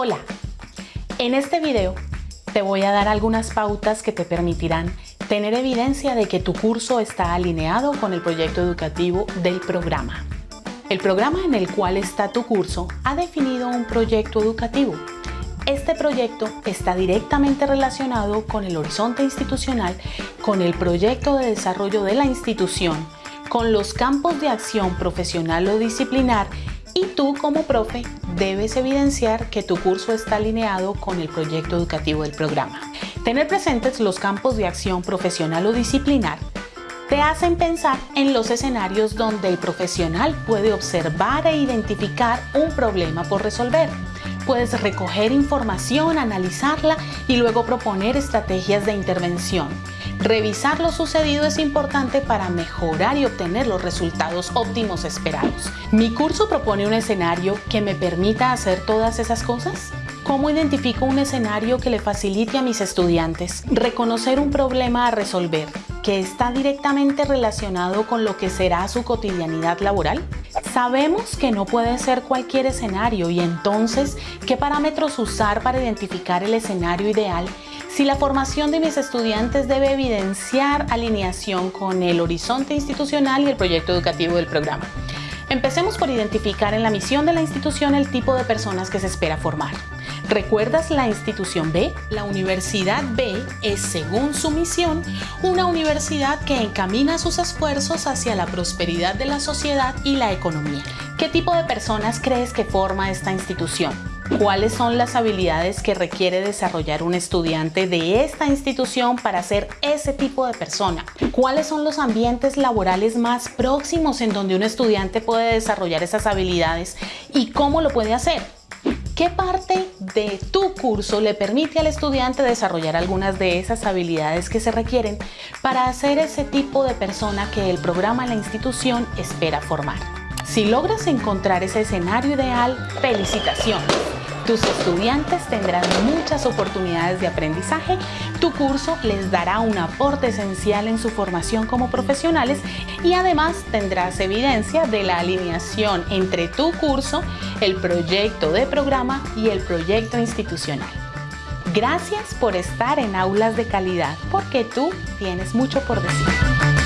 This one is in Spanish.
Hola, en este video te voy a dar algunas pautas que te permitirán tener evidencia de que tu curso está alineado con el proyecto educativo del programa. El programa en el cual está tu curso ha definido un proyecto educativo. Este proyecto está directamente relacionado con el horizonte institucional, con el proyecto de desarrollo de la institución, con los campos de acción profesional o disciplinar y tú como profe debes evidenciar que tu curso está alineado con el proyecto educativo del programa. Tener presentes los campos de acción profesional o disciplinar te hacen pensar en los escenarios donde el profesional puede observar e identificar un problema por resolver. Puedes recoger información, analizarla y luego proponer estrategias de intervención. Revisar lo sucedido es importante para mejorar y obtener los resultados óptimos esperados. ¿Mi curso propone un escenario que me permita hacer todas esas cosas? ¿Cómo identifico un escenario que le facilite a mis estudiantes reconocer un problema a resolver que está directamente relacionado con lo que será su cotidianidad laboral? Sabemos que no puede ser cualquier escenario y entonces, ¿qué parámetros usar para identificar el escenario ideal si la formación de mis estudiantes debe evidenciar alineación con el horizonte institucional y el proyecto educativo del programa. Empecemos por identificar en la misión de la institución el tipo de personas que se espera formar. ¿Recuerdas la institución B? La Universidad B es, según su misión, una universidad que encamina sus esfuerzos hacia la prosperidad de la sociedad y la economía. ¿Qué tipo de personas crees que forma esta institución? ¿Cuáles son las habilidades que requiere desarrollar un estudiante de esta institución para ser ese tipo de persona? ¿Cuáles son los ambientes laborales más próximos en donde un estudiante puede desarrollar esas habilidades y cómo lo puede hacer? ¿Qué parte de tu curso le permite al estudiante desarrollar algunas de esas habilidades que se requieren para ser ese tipo de persona que el programa la institución espera formar? Si logras encontrar ese escenario ideal, felicitaciones. Tus estudiantes tendrán muchas oportunidades de aprendizaje, tu curso les dará un aporte esencial en su formación como profesionales y además tendrás evidencia de la alineación entre tu curso, el proyecto de programa y el proyecto institucional. Gracias por estar en Aulas de Calidad, porque tú tienes mucho por decir.